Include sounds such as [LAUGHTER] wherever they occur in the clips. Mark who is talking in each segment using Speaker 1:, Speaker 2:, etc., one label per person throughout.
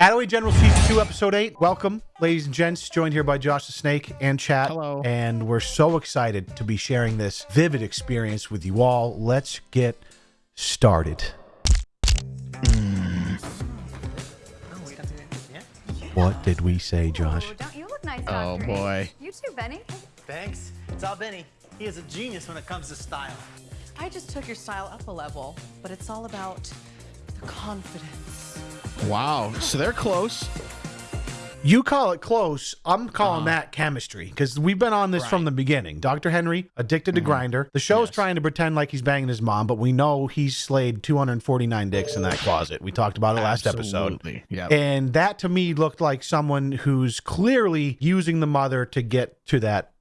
Speaker 1: Attaway General Season 2, Episode 8. Welcome, ladies and gents. Joined here by Josh the Snake and chat.
Speaker 2: Hello.
Speaker 1: And we're so excited to be sharing this vivid experience with you all. Let's get started. Mm. What did we say, Josh?
Speaker 3: Ooh, don't you look nice,
Speaker 2: Oh,
Speaker 3: Dr.
Speaker 2: boy.
Speaker 3: You too, Benny.
Speaker 4: Thanks. It's all Benny. He is a genius when it comes to style.
Speaker 5: I just took your style up a level, but it's all about the confidence.
Speaker 2: Wow. So they're close.
Speaker 1: You call it close. I'm calling uh-huh. that chemistry because we've been on this from the beginning. Dr. Henry, addicted to mm-hmm. Grindr. The show's
Speaker 2: Yes.
Speaker 1: trying to pretend like he's banging his mom, but we know he's slayed 249 dicks in that closet. We talked about it last episode.
Speaker 2: Absolutely. Yeah.
Speaker 1: And that to me looked like someone who's clearly using the mother to get to that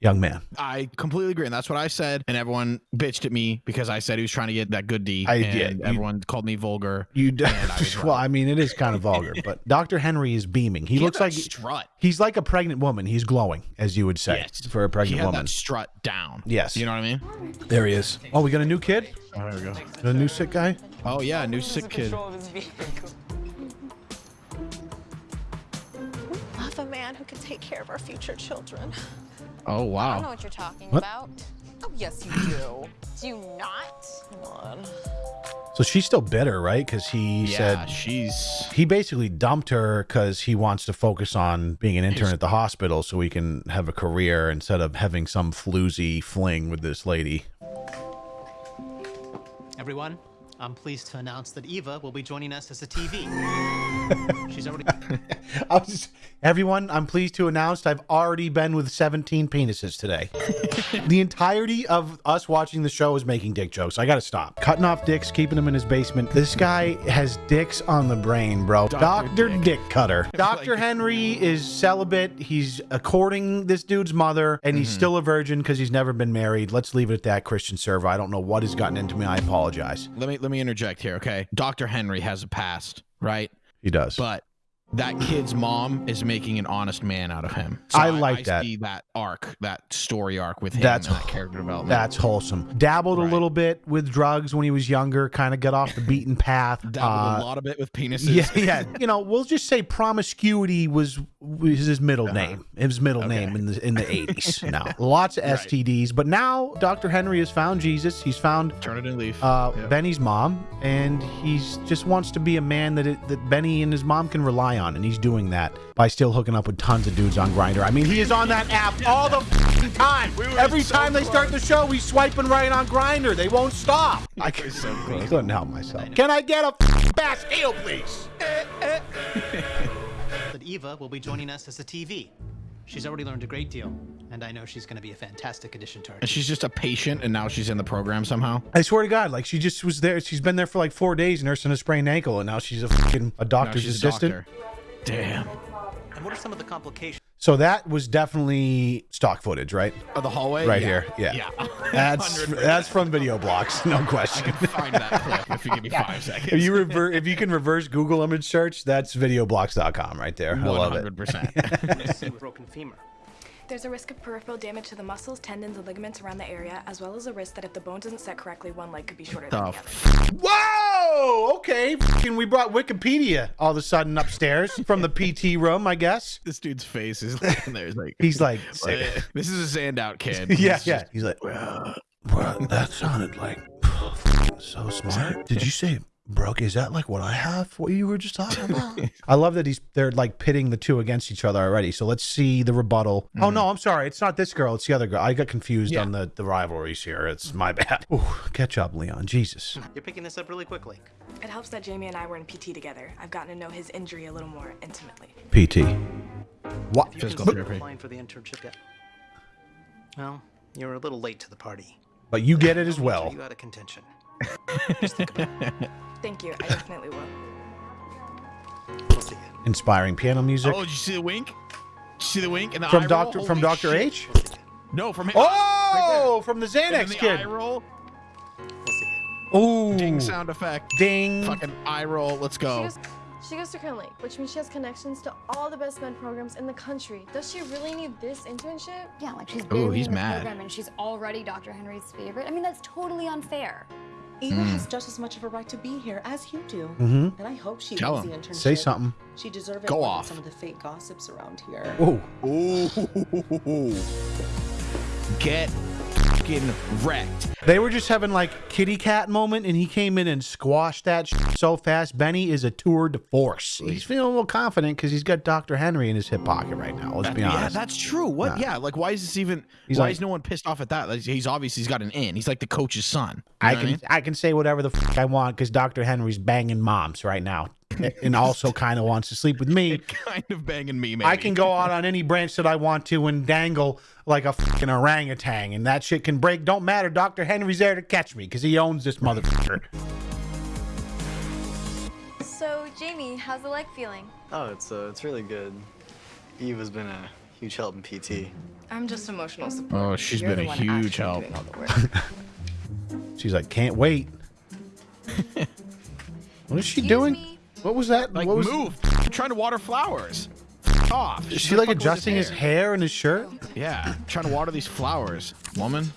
Speaker 1: young man.
Speaker 2: I completely agree. And that's what I said. And everyone bitched at me because I said he was trying to get that good D.
Speaker 1: I
Speaker 2: and
Speaker 1: did. You-
Speaker 2: Everyone called me vulgar.
Speaker 1: You d-
Speaker 2: I [LAUGHS]
Speaker 1: well. I mean, it is kind of vulgar, but [LAUGHS] Dr. Henry is beaming. He,
Speaker 2: had
Speaker 1: looks like
Speaker 2: strut.
Speaker 1: he's like a pregnant woman. He's glowing, as you would say,
Speaker 2: Yes.
Speaker 1: for a
Speaker 2: He
Speaker 1: pregnant
Speaker 2: had
Speaker 1: woman.
Speaker 2: that strut down.
Speaker 1: Yes.
Speaker 2: You know what I mean?
Speaker 1: There he is. Oh, we got a new kid?
Speaker 2: Oh, there we go.
Speaker 1: Got a new sick guy?
Speaker 2: Oh, yeah. a New sick kid.
Speaker 5: Who can take care of our future children.
Speaker 2: Oh, wow.
Speaker 3: I don't know what you're talking
Speaker 1: What?
Speaker 3: about.
Speaker 5: Oh, yes, you do.
Speaker 3: Do you not?
Speaker 5: Come on.
Speaker 1: So she's still bitter, right? Because he
Speaker 2: Yeah,
Speaker 1: said
Speaker 2: she's.
Speaker 1: he basically dumped her because he wants to focus on being an intern at the hospital so he can have a career instead of having some floozy fling with this lady.
Speaker 4: Everyone, I'm pleased to announce that Eva will be joining us as a TV. [LAUGHS] She's already [LAUGHS]
Speaker 1: I was just, everyone, I'm pleased to announce I've already been with 17 penises today. [LAUGHS] the entirety of us watching the show is making dick jokes. I gotta stop. Cutting off dicks, keeping them in his basement. This guy has dicks on the brain, bro. Dr.
Speaker 2: Dick.
Speaker 1: Dick. Cutter. Dr. Henry is celibate. He's courting this dude's mother, and he's mm-hmm. still a virgin because he's never been married. Let's leave it at that, Christian server. I don't know what has gotten into me. I apologize.
Speaker 2: Let me let me interject here, okay? Dr. Henry has a past, right?
Speaker 1: He does.
Speaker 2: But that kid's mom is making an honest man out of him.
Speaker 1: I like that.
Speaker 2: See that arc, that story arc with him
Speaker 1: That's-
Speaker 2: and that character development.
Speaker 1: That's wholesome. Dabbled a little bit with drugs when he was younger, kind of got off the beaten [LAUGHS] path.
Speaker 2: Dabbled
Speaker 1: Uh,
Speaker 2: a lot of it with penises.
Speaker 1: Yeah, [LAUGHS] yeah. You know, we'll just say promiscuity was was his middle name. His middle name in the in the [LAUGHS] eighties. now, lots of STDs, but now Dr. Henry has found Jesus. He's found
Speaker 2: Turn it in leaf.
Speaker 1: uh,
Speaker 2: Yep.
Speaker 1: Benny's mom, and he's just wants to be a man that it, that Benny and his mom can rely on, and he's doing that by still hooking up with tons of dudes on Grindr. I mean, he is on that app all the f***ing time. Every time they start the show, he's swiping right on Grindr. They won't stop. I c- I couldn't help myself. Can I get a f***ing bass heel, please? [LAUGHS]
Speaker 4: that Eva will be joining us as a TV. She's already learned a great deal, and I know she's going to be a fantastic addition to our
Speaker 2: and she's just a patient, and now she's in the program somehow.
Speaker 1: I swear to God, like she just was there. She's been there for like four days nursing a sprained ankle, and now she's a fucking a
Speaker 2: Now
Speaker 1: doctor's
Speaker 2: she's a
Speaker 1: assistant.
Speaker 2: doctor. Damn.
Speaker 4: And what are some of the complications?
Speaker 1: So that was definitely stock footage, right?
Speaker 2: Oh, the hallway
Speaker 1: Right
Speaker 2: Yeah.
Speaker 1: here, yeah.
Speaker 2: Yeah. [LAUGHS]
Speaker 1: That's that's from video blocks, no
Speaker 2: I
Speaker 1: question.
Speaker 2: can find that clip if you give me five seconds.
Speaker 1: If you rever if you can reverse Google image search, that's videoblocks.com right there. I love it.
Speaker 2: 100%. [LAUGHS]
Speaker 4: broken femur.
Speaker 6: There's a risk of peripheral damage to the muscles, tendons, and ligaments around the area, as well as a risk that if the bone doesn't set correctly, one leg could be shorter than
Speaker 2: Oh,
Speaker 6: the other.
Speaker 1: Whoa! Okay, fucking we brought Wikipedia all of a sudden upstairs from the PT room, I guess.
Speaker 2: this dude's face is like, there's like,
Speaker 1: He's like, [LAUGHS]
Speaker 2: this is a Zandout kid. [LAUGHS]
Speaker 1: yeah,
Speaker 2: He's
Speaker 1: yeah.
Speaker 2: just-
Speaker 1: He's like, [LAUGHS] well, bro, that sounded like [SIGHS] so smart. Did you say, Brooke? Is that like what I have? What you were just talking [LAUGHS] about? I love that he's they're like pitting the two against each other already. So let's see the rebuttal. Oh no, I'm sorry, it's not this girl. It's the other girl. I got confused
Speaker 2: Yeah.
Speaker 1: on the the rivalries here. It's my bad. Ooh, catch up, Leon. Jesus.
Speaker 4: You're picking this up really quickly.
Speaker 6: It helps that Jamie and I were in PT together. I've gotten to know his injury a little more intimately.
Speaker 1: PT. What?
Speaker 4: You
Speaker 2: Physical
Speaker 4: considered
Speaker 2: therapy.
Speaker 4: applying for the internship yet? Well, you're a little late to the party.
Speaker 1: But you get it as
Speaker 4: I'll
Speaker 1: well.
Speaker 4: enter You out of contention. [LAUGHS]
Speaker 6: Thank you. I definitely will.
Speaker 4: We'll see.
Speaker 1: Inspiring piano music
Speaker 2: Oh, did you see the wink? Did you see the wink and the eye
Speaker 1: from
Speaker 2: roll?
Speaker 1: Doctor from Doctor. H.
Speaker 4: We'll see you.
Speaker 2: No, from him.
Speaker 1: Oh, from the Xanax
Speaker 2: the
Speaker 1: kid.
Speaker 2: eye roll.
Speaker 4: We'll see.
Speaker 1: Ooh,
Speaker 2: Ding sound effect.
Speaker 1: ding.
Speaker 2: Fucking eye roll. Let's
Speaker 7: She
Speaker 2: go.
Speaker 7: goes, she goes to Kern Lake, which means she has connections to all the best med programs in the country. Does she really need this internship?
Speaker 3: Yeah, like she's
Speaker 2: Ooh,
Speaker 3: barely
Speaker 2: he's
Speaker 3: in the
Speaker 2: mad.
Speaker 3: program and she's already Dr. Henry's favorite. I mean, that's totally unfair.
Speaker 5: Eva has just as much of a right to be here as you do.
Speaker 1: Mhm.
Speaker 5: And I hope she
Speaker 2: Tell him.
Speaker 5: the internship.
Speaker 1: Say something.
Speaker 5: She deserved it
Speaker 2: Go off.
Speaker 5: some of the fake gossips around here.
Speaker 1: Ooh.
Speaker 2: Ooh. [LAUGHS] Get fucking wrecked.
Speaker 1: They were just having like kitty cat moment, and he came in and squashed that sh- so fast. Benny is a tour de force. He's feeling a little confident because he's got Dr. Henry in his hip pocket right now. Let's be honest.
Speaker 2: yeah, that's true. What? Yeah, like why is this even?
Speaker 1: He's
Speaker 2: why
Speaker 1: like-
Speaker 2: is no one pissed off at that? Like, he's obviously he's got an in. He's like the coach's son. You
Speaker 1: I
Speaker 2: know what
Speaker 1: can I, can say whatever the f- I want because Dr. Henry's banging moms right now, [LAUGHS] and also kind of wants to sleep with me. [LAUGHS]
Speaker 2: kind of banging me, man.
Speaker 1: I can go out on any branch that I want to and dangle like a fucking orangutan, and that shit can break. Don't matter. Dr. Henry's there to catch me because he owns this motherfucker.
Speaker 3: So, Jamie, how's the leg feeling?
Speaker 8: Oh, it's uh, it's really good. Eve has been a huge help in PT.
Speaker 6: I'm just emotional support.
Speaker 2: Oh, she's
Speaker 6: You're
Speaker 2: been a huge help.
Speaker 6: doing all the work. [LAUGHS]
Speaker 1: She's like, can't wait. what is she
Speaker 3: Excuse
Speaker 1: doing?
Speaker 3: me?
Speaker 1: What was that?
Speaker 2: Like
Speaker 1: what was
Speaker 2: move. Trying to water flowers. Off.
Speaker 1: Is she like adjusting his hair and his shirt?
Speaker 2: Yeah, trying to water these flowers, woman.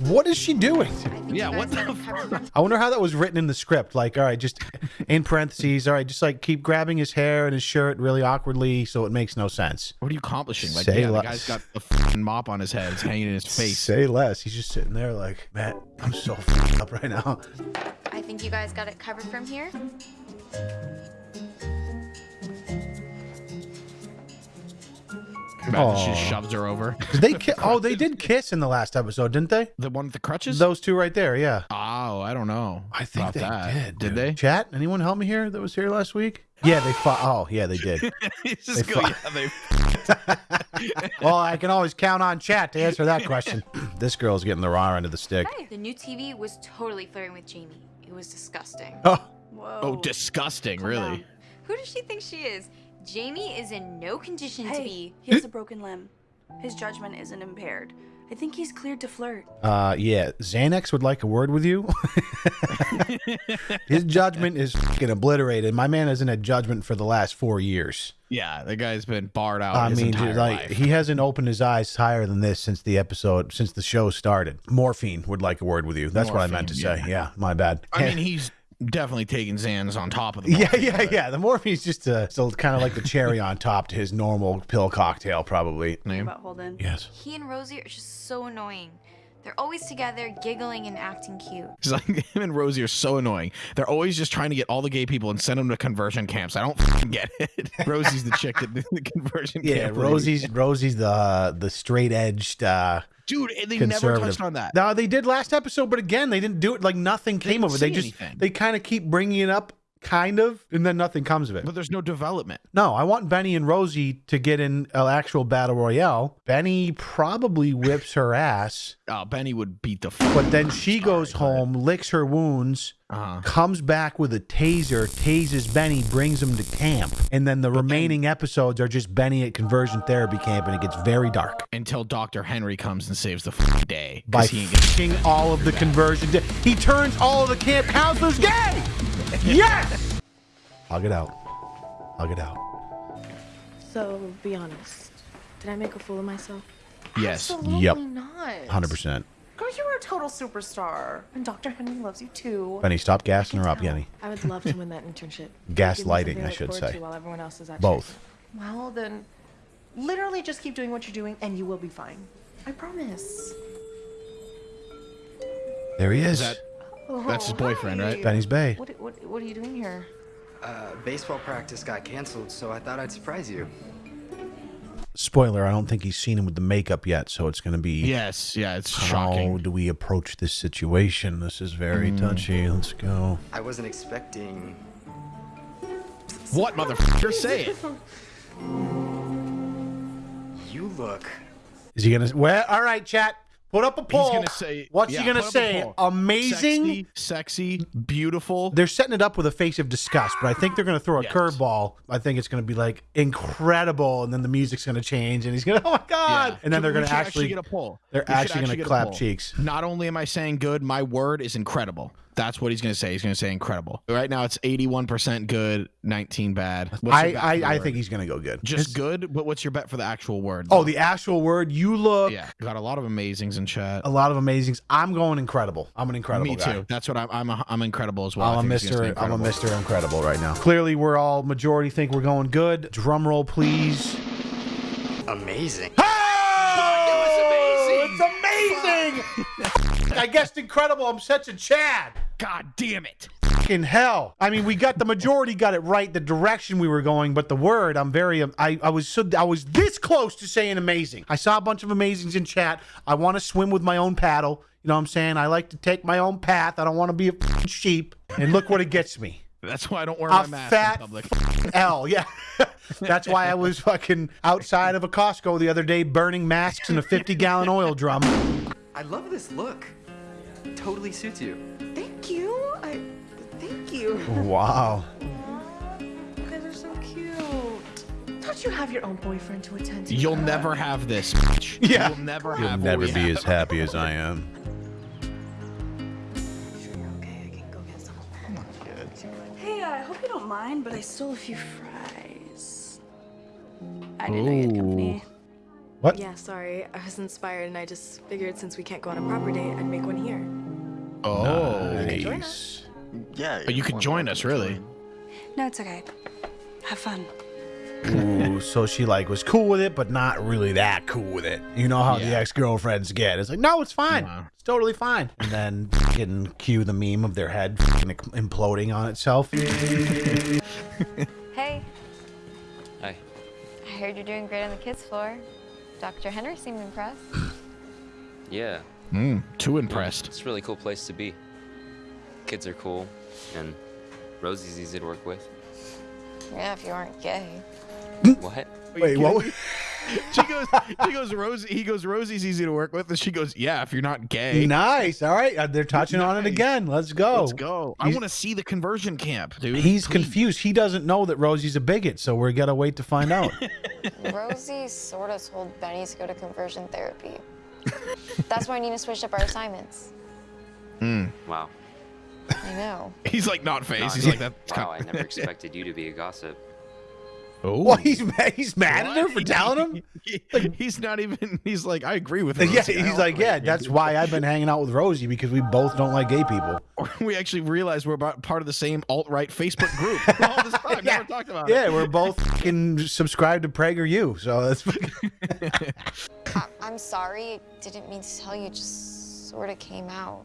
Speaker 1: What is she doing?
Speaker 2: Yeah,
Speaker 3: you
Speaker 2: what
Speaker 3: guys
Speaker 2: the
Speaker 3: got [LAUGHS] it covered.
Speaker 1: I wonder how that was written in the script. Like, all right, just in parentheses, all right, just like keep grabbing his hair and his shirt really awkwardly so it makes no sense.
Speaker 2: What are you accomplishing? Like,
Speaker 1: Say
Speaker 2: yeah, the
Speaker 1: less.
Speaker 2: guy's got a fucking mop on his head. It's hanging in his face.
Speaker 1: Say less. He's just sitting there like, Matt, I'm so f***ed up right now.
Speaker 3: I think you guys got it covered from here.
Speaker 2: Imagine she just shoves her over.
Speaker 1: Did they ki- [LAUGHS] oh, they did kiss in the last episode, didn't they?
Speaker 2: The one with the crutches?
Speaker 1: Those two right there, yeah.
Speaker 2: Oh, I don't know.
Speaker 1: I think
Speaker 2: about
Speaker 1: they
Speaker 2: that.
Speaker 1: did.
Speaker 2: Did
Speaker 1: dude.
Speaker 2: they?
Speaker 1: Chat? Anyone help me here that was here last week? Yeah, they fought. Oh, yeah, they did. [LAUGHS]
Speaker 2: It's just
Speaker 1: They
Speaker 2: go-
Speaker 1: fu-
Speaker 2: yeah, they- [LAUGHS]
Speaker 1: well, I can always count on chat to answer that question. [CLEARS THROAT] this girl's getting the raw end of the stick.
Speaker 3: The new TV was totally flirting with Jamie. It was disgusting.
Speaker 1: Oh,
Speaker 6: Whoa.
Speaker 2: oh, disgusting, really.
Speaker 3: Who does she think she is? Jamie is in no condition to be.
Speaker 9: he has a broken limb. His judgment isn't impaired. I think he's cleared to flirt.
Speaker 1: uh, yeah. Xanax would like a word with you. [LAUGHS] His judgment is fucking obliterated. My man hasn't had judgment for the last four years.
Speaker 2: Yeah, the guy's been barred out
Speaker 1: I
Speaker 2: his
Speaker 1: mean,
Speaker 2: entire
Speaker 1: dude, like
Speaker 2: life.
Speaker 1: he hasn't opened his eyes higher than this since the episode, since the show started. Morphine would like a word with you. That's what I meant to
Speaker 2: Morphine,
Speaker 1: say.
Speaker 2: yeah.
Speaker 1: Yeah, my bad.
Speaker 2: I mean, he's definitely taking Xans on top of the [LAUGHS]
Speaker 1: yeah,
Speaker 2: morphine,
Speaker 1: yeah,
Speaker 2: but-
Speaker 1: yeah. The morphine's just uh, still kind of like the cherry on top to his normal pill cocktail, probably.
Speaker 2: Name?
Speaker 9: About Holden.
Speaker 1: Yes.
Speaker 3: He and Rosie are just so annoying. They're always together, giggling and acting cute.
Speaker 2: It's like [LAUGHS] him and Rosie are so annoying. They're always just trying to get all the gay people and send them to conversion camps. I don't get it. [LAUGHS] Rosie's the chick that did the conversion
Speaker 1: Yeah,
Speaker 2: camp.
Speaker 1: Rosie's Rosie's the uh, the straight edged uh,
Speaker 2: dude. and They never touched on that.
Speaker 1: No, they did last episode, but again, they didn't do it. Like nothing came of it. They just
Speaker 2: anything.
Speaker 1: they kind of keep bringing it up, kind of, and then nothing comes of it.
Speaker 2: But there's no development.
Speaker 1: No, I want Benny and Rosie to get in an actual battle royale. Benny probably whips her ass,
Speaker 2: Oh, Benny would beat the. F-
Speaker 1: but then she goes home, licks her wounds,
Speaker 2: uh-huh.
Speaker 1: comes back with a taser, tases Benny, brings him to camp, and then the remaining episodes are just Benny at conversion therapy camp, and it gets very dark.
Speaker 2: until Dr. Henry comes and saves the fucking day.
Speaker 1: By
Speaker 2: he
Speaker 1: all of the conversion, he turns all of the camp counselors gay. [LAUGHS] Yes. Hug it out. Hug it out.
Speaker 6: So, be honest. Did I make a fool of myself?
Speaker 2: yes.
Speaker 5: Absolutely
Speaker 1: Yep.
Speaker 5: not.
Speaker 1: Hundred percent.
Speaker 5: Girl, you were a total superstar. And Dr. Henry loves you too.
Speaker 1: Benny, stop gassing her up, Yenny.
Speaker 6: I would love to win that internship. [LAUGHS]
Speaker 1: Gaslighting,
Speaker 6: Give me something
Speaker 1: I should say.
Speaker 6: While everyone else is at
Speaker 1: Both.
Speaker 5: Well, then, literally just keep doing what you're doing and you will be fine. I promise.
Speaker 1: There he is.
Speaker 2: that- That's his boyfriend, right?
Speaker 1: Benny's bae.
Speaker 5: What, what, what are you doing here?
Speaker 8: Uh, baseball practice got canceled, so I thought I'd surprise you.
Speaker 1: Spoiler: I don't think he's seen him with the makeup yet, so it's going to be.
Speaker 2: Yes. Yeah. It's
Speaker 1: How
Speaker 2: shocking.
Speaker 1: How do we approach this situation? This is very
Speaker 2: Mm.
Speaker 1: touchy. Let's go.
Speaker 8: I wasn't expecting.
Speaker 2: What motherfucker? Say it.
Speaker 8: You look.
Speaker 1: Is he gonna? Well, all right, chat. Put up a poll.
Speaker 2: He's gonna say.
Speaker 1: What's
Speaker 2: yeah,
Speaker 1: he gonna
Speaker 2: put up a
Speaker 1: say? Amazing.
Speaker 2: Sexy, sexy, beautiful.
Speaker 1: They're setting it up with a face of disgust, but I think they're going to throw a
Speaker 2: Yes.
Speaker 1: curveball. I think it's going to be like incredible, and then the music's going to change, and he's going [LAUGHS] to, oh my god!
Speaker 2: Yeah.
Speaker 1: And then they're going to
Speaker 2: should
Speaker 1: actually,
Speaker 2: get a poll.
Speaker 1: they're actually going to clap cheeks.
Speaker 2: Not only am I saying good, my word is incredible. That's what he's going to say. He's going to say incredible. Right now, it's 81% good, 19 bad.
Speaker 1: I
Speaker 2: your bet for the
Speaker 1: I, I think he's gonna go good.
Speaker 2: just
Speaker 1: It's-
Speaker 2: good. But what's your bet for the actual word?
Speaker 1: Oh, the actual word. You look
Speaker 2: yeah. Got a lot of amazings in chat.
Speaker 1: a lot of amazings. I'm going incredible. I'm an incredible
Speaker 2: Me
Speaker 1: guy.
Speaker 2: too. That's what I'm. I'm. A, I'm incredible as well. I
Speaker 1: I'm a
Speaker 2: think he's gonna say
Speaker 1: Mr. I'm a
Speaker 2: incredible.
Speaker 1: Mr. Incredible right now. Clearly, we're all majority think we're going good. Drum roll, please.
Speaker 8: Amazing.
Speaker 1: Oh, it's amazing! [LAUGHS] I guessed incredible. I'm such a Chad.
Speaker 2: God damn it!
Speaker 1: In hell. I mean, we got the majority got it right, the direction we were going, but the word, I'm very, um, I, I was so, I was this close to saying amazing. I saw a bunch of amazings in chat. I want to swim with my own paddle. You know what I'm saying? I like to take my own path. I don't want to be a f***ing sheep. And look what it gets me.
Speaker 2: That's why I don't wear my mask
Speaker 1: fat
Speaker 2: in public.
Speaker 1: f***ing L. Yeah. [LAUGHS] That's why I was fucking outside of a Costco the other day burning masks in a 50 gallon oil drum.
Speaker 10: I love this look. Totally suits you.
Speaker 9: Thank you. I thank you.
Speaker 1: Wow.
Speaker 9: You guys are so cute.
Speaker 5: Don't you have your own boyfriend to attend to?
Speaker 2: You'll never have this. bitch. [LAUGHS]
Speaker 1: Yeah.
Speaker 2: You'll never have.
Speaker 1: You'll
Speaker 2: have.
Speaker 1: never be
Speaker 2: have.
Speaker 1: as happy as I am.
Speaker 9: Hey, I hope you don't mind, but I stole a few fries. I didn't know you had company.
Speaker 1: What?
Speaker 6: Yeah, sorry. I was inspired and I just figured since we can't go on a proper date, I'd make one here.
Speaker 2: Oh.
Speaker 1: Nice.
Speaker 8: Yeah.
Speaker 2: But you could join us, really.
Speaker 8: join.
Speaker 9: No, it's okay. Have fun.
Speaker 1: Ooh, so she like was cool with it, but not really that cool with it. You know how the ex girlfriends get. It's like, no, it's fine.
Speaker 2: Wow.
Speaker 1: It's totally fine. And then [LAUGHS] getting cue the meme of their head [LAUGHS] fucking imploding on itself.
Speaker 3: Hey,
Speaker 11: Hi.
Speaker 3: I heard you're doing great on the kids' floor. Dr. Henry seemed impressed.
Speaker 11: Yeah.
Speaker 2: Mm, too impressed.
Speaker 11: It's a really cool place to be. Kids are cool, and Rosie's easy to work with.
Speaker 3: Yeah, if you aren't gay.
Speaker 11: What?
Speaker 1: Wait, what? [LAUGHS]
Speaker 2: She goes. She goes. Rosie. He goes. Rosie's easy to work with, and she goes. Yeah, if you're not gay.
Speaker 1: Nice. All right. Uh, They're touching on it again. Let's go.
Speaker 2: Let's go. I want to see the conversion camp, dude.
Speaker 1: He's
Speaker 2: Please.
Speaker 1: confused. He doesn't know that Rosie's a bigot, so we're gonna wait to find out. [LAUGHS]
Speaker 3: Rosie sort of told Benny to go to conversion therapy. That's why Nina switched up our assignments. Hmm.
Speaker 11: Wow.
Speaker 3: I know. [LAUGHS]
Speaker 2: He's like not phased.
Speaker 11: No,
Speaker 2: He's like that.
Speaker 11: Wow, I never expected you to be a gossip.
Speaker 2: Oh.
Speaker 1: well, he's mad. He's mad at her for telling him. [LAUGHS]
Speaker 2: he's not even. He's like, I agree with. [LAUGHS]
Speaker 1: Yeah,
Speaker 2: Rosie. I
Speaker 1: he's like, yeah, that's why I've been hanging out with Rosie because we both don't like gay people.
Speaker 2: we actually realized we're about part of the same alt right Facebook group. All this time,
Speaker 1: Yeah.
Speaker 2: never talked about
Speaker 1: Yeah,
Speaker 2: it.
Speaker 1: we're both fucking subscribed to PragerU, so that's
Speaker 3: I- I'm sorry. Didn't mean to tell you. Just sort of came out.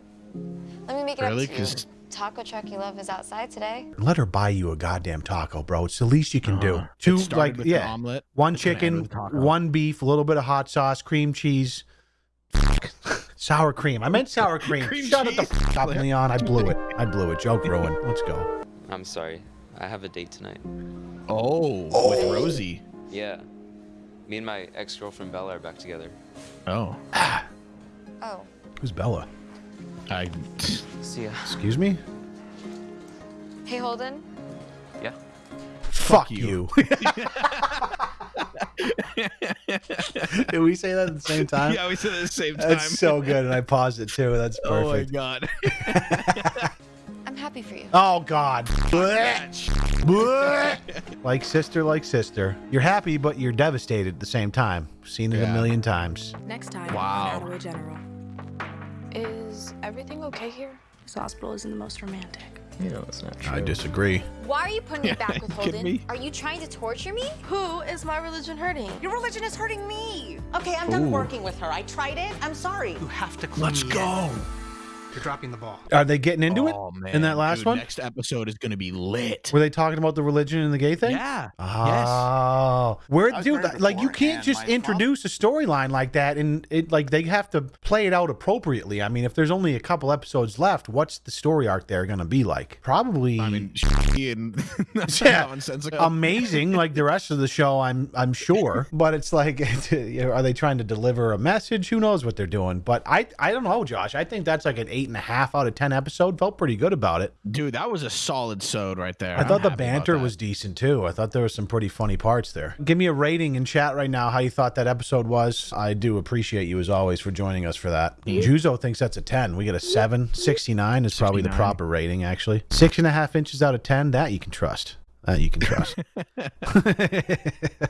Speaker 3: Let me make it
Speaker 2: Really?
Speaker 3: up to you.
Speaker 2: 'Cause-
Speaker 3: Taco truck you love is outside today.
Speaker 1: let her buy you a goddamn taco, bro. It's the least you can do.
Speaker 2: Uh, it
Speaker 1: Two like
Speaker 2: with
Speaker 1: yeah,
Speaker 2: omelet.
Speaker 1: one
Speaker 2: It's gonna end
Speaker 1: chicken, one beef, a little bit of hot sauce, cream cheese, [LAUGHS] sour cream. I meant sour cream.
Speaker 2: Cream
Speaker 1: Shut it the
Speaker 2: cheese.
Speaker 1: f- up, Leon. I blew it. I blew it. Joke ruined. Let's go.
Speaker 11: I'm sorry. I have a date tonight.
Speaker 2: Oh, with Rosie.
Speaker 11: Yeah. Me and my ex-girlfriend Bella are back together.
Speaker 2: Oh, ah.
Speaker 3: Oh,
Speaker 1: Who's Bella?
Speaker 2: I.
Speaker 11: See ya.
Speaker 1: Excuse me.
Speaker 3: hey Holden.
Speaker 11: Yeah.
Speaker 1: Fuck
Speaker 2: you.
Speaker 1: you. [LAUGHS] [LAUGHS] Did we say that at the same time?
Speaker 2: Yeah, we said it at the same time.
Speaker 1: That's so good, and I paused it too. That's perfect.
Speaker 2: Oh my god.
Speaker 3: I'm happy for you.
Speaker 1: Oh God. [LAUGHS] Blech. Blech. [LAUGHS] like sister, like sister. You're happy, but you're devastated at the same time. Seen it a million times.
Speaker 6: Next time
Speaker 2: Wow.
Speaker 6: on Attaway General. Is everything okay here?
Speaker 9: This hospital isn't the most romantic.
Speaker 8: You know, that's not true.
Speaker 1: I disagree.
Speaker 3: Why are you putting me back with [LAUGHS] Holden?
Speaker 2: me?
Speaker 3: Are you trying to torture me?
Speaker 5: Who is my religion hurting?
Speaker 9: Your religion is hurting me.
Speaker 5: Okay, I'm done working with her. I tried it. I'm sorry.
Speaker 4: You have to clue
Speaker 2: Let's
Speaker 4: me in.
Speaker 2: Go.
Speaker 4: You're dropping the ball.
Speaker 1: Are they getting into it
Speaker 2: Oh, man.
Speaker 1: in that last
Speaker 2: Dude,
Speaker 1: one?
Speaker 2: Next episode is gonna be lit.
Speaker 1: Were they talking about the religion and the gay thing?
Speaker 2: Yeah.
Speaker 1: Oh, where,
Speaker 8: was
Speaker 1: dude? Like, you can't just
Speaker 8: my fault.
Speaker 1: introduce a storyline like that, and it like they have to play it out appropriately. I mean, if there's only a couple episodes left, what's the story arc there going to be like? Probably.
Speaker 2: I mean, [LAUGHS] and [LAUGHS]
Speaker 1: Yeah. amazing like the rest of the show i'm i'm sure [LAUGHS] but it's like are they trying to deliver a message who knows what they're doing but i i don't know josh i think that's like an eight and a half out of ten episode. Felt pretty good about it.
Speaker 2: Dude, that was a solid sode right there.
Speaker 1: I
Speaker 2: I'm
Speaker 1: thought the banter was decent too. I thought there was some pretty funny parts there. Give me a rating in chat right now how you thought that episode was. I do appreciate you as always for joining us for that. Juzo thinks that's a 10. We get a 7. 69 is probably the proper rating, actually. Six and a half inches out of 10, that you can trust. That you can trust. [LAUGHS] [LAUGHS]